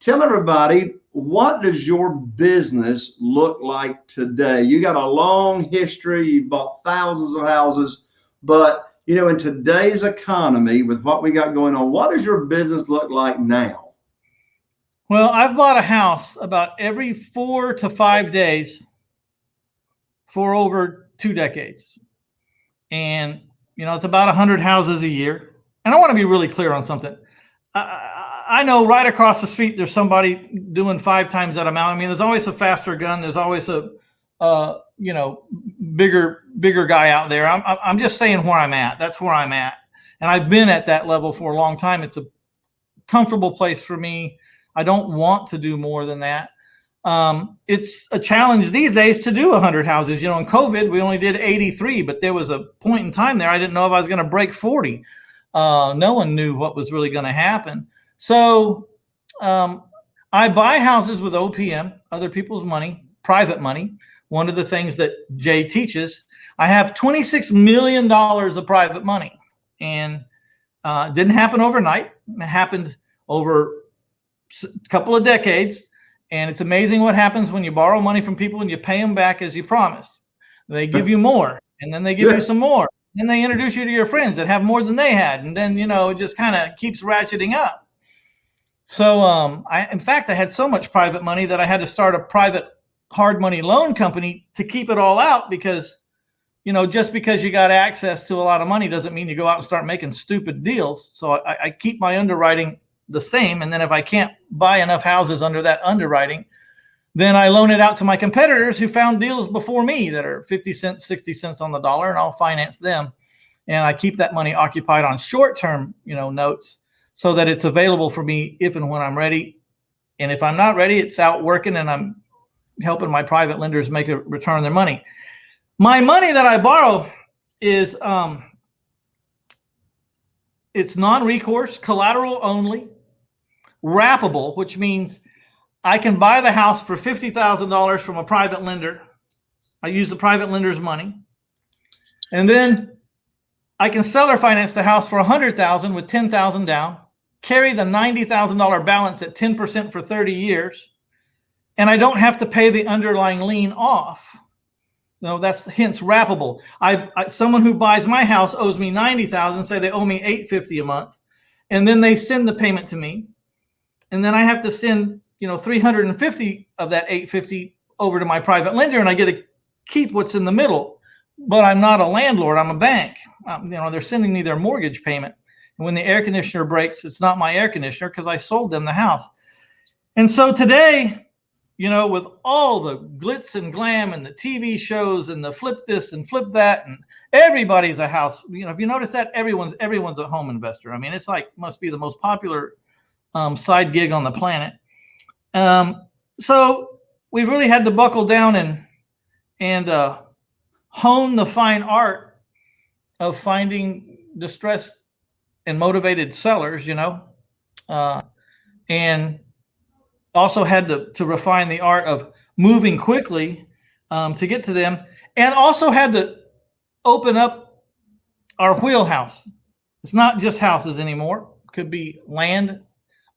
tell everybody what does your business look like today? You got a long history, you bought thousands of houses, but you know, in today's economy with what we got going on, what does your business look like now? Well, I've bought a house about every four to five days for over two decades. And, you know, it's about a 100 houses a year. And I want to be really clear on something. I know right across the street, there's somebody doing five times that amount. I mean, there's always a faster gun. There's always a, uh, you know, bigger, bigger guy out there. I'm, I'm just saying where I'm at. That's where I'm at. And I've been at that level for a long time. It's a comfortable place for me. I don't want to do more than that. Um, it's a challenge these days to do 100 houses. You know, in COVID, we only did 83, but there was a point in time there I didn't know if I was going to break 40. Uh, no one knew what was really going to happen. So um, I buy houses with OPM, other people's money, private money. One of the things that Jay teaches, I have $26 million of private money. And uh, didn't happen overnight. It happened over a couple of decades. And it's amazing what happens when you borrow money from people and you pay them back as you promised. They give you more and then they give yeah. you some more. Then they introduce you to your friends that have more than they had. And then, you know, it just kind of keeps ratcheting up. So, um, I, in fact, I had so much private money that I had to start a private hard money loan company to keep it all out because, you know, just because you got access to a lot of money doesn't mean you go out and start making stupid deals. So I, I keep my underwriting the same. And then if I can't buy enough houses under that underwriting, then I loan it out to my competitors who found deals before me that are 50 cents, 60 cents on the dollar, and I'll finance them. And I keep that money occupied on short-term, you know, notes so that it's available for me if and when I'm ready. And if I'm not ready, it's out working and I'm helping my private lenders make a return on their money. My money that I borrow is um, it's non-recourse, collateral only wrappable, which means I can buy the house for $50,000 from a private lender. I use the private lender's money. And then I can seller finance the house for 100,000 with 10,000 down, carry the $90,000 balance at 10% for 30 years, and I don't have to pay the underlying lien off. No, that's hence wrappable. I, I someone who buys my house owes me 90,000, say they owe me 850 a month, and then they send the payment to me and then I have to send, you know, 350 of that 850 over to my private lender and I get to keep what's in the middle. But I'm not a landlord, I'm a bank. Um, you know, they're sending me their mortgage payment. When the air conditioner breaks, it's not my air conditioner because I sold them the house. And so today, you know, with all the glitz and glam and the TV shows and the flip this and flip that and everybody's a house, you know, if you notice that everyone's everyone's a home investor. I mean, it's like must be the most popular um, side gig on the planet. Um, so we really had to buckle down and and uh, hone the fine art of finding distressed and motivated sellers, you know, uh, and also had to, to refine the art of moving quickly um, to get to them and also had to open up our wheelhouse. It's not just houses anymore. It could be land,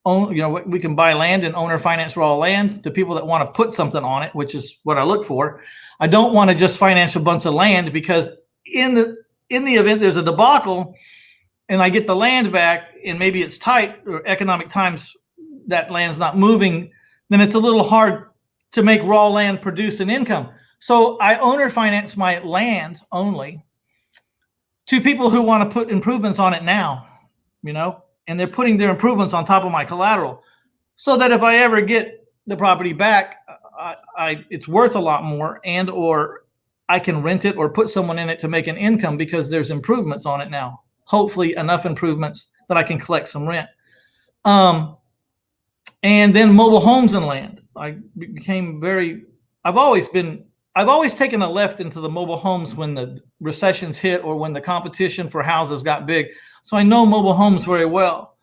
own, you know, we can buy land and owner finance raw land to people that want to put something on it, which is what I look for. I don't want to just finance a bunch of land because in the in the event there's a debacle and I get the land back and maybe it's tight or economic times that land's not moving, then it's a little hard to make raw land produce an income. So I owner finance my land only to people who want to put improvements on it now, you know, and they're putting their improvements on top of my collateral so that if I ever get the property back, I, I, it's worth a lot more and or I can rent it or put someone in it to make an income because there's improvements on it now. Hopefully enough improvements that I can collect some rent. Um, and then mobile homes and land. I became very, I've always been, I've always taken a left into the mobile homes when the recessions hit or when the competition for houses got big. So I know mobile homes very well.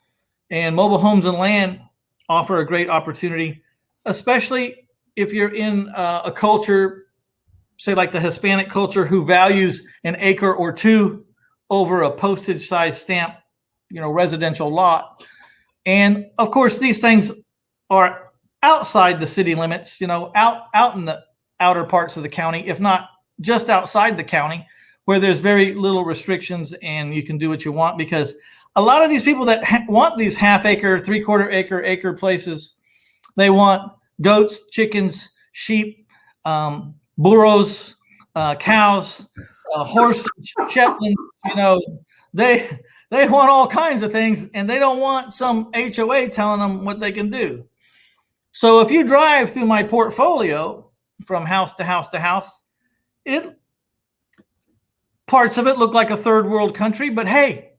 And mobile homes and land offer a great opportunity, especially if you're in uh, a culture, say like the Hispanic culture, who values an acre or two over a postage size stamp, you know, residential lot. And of course, these things are outside the city limits, you know, out out in the outer parts of the county, if not just outside the county, where there's very little restrictions and you can do what you want. Because a lot of these people that want these half acre, three quarter acre, acre places, they want goats, chickens, sheep, um, burros, uh, cows, uh, horses, Shetland. You know, they they want all kinds of things, and they don't want some HOA telling them what they can do. So if you drive through my portfolio from house to house to house, it parts of it look like a third world country, but hey,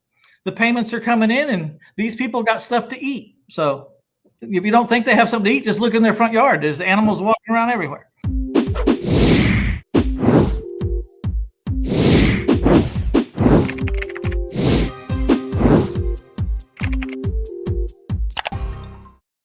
the payments are coming in and these people got stuff to eat. So if you don't think they have something to eat, just look in their front yard. There's animals walking around everywhere.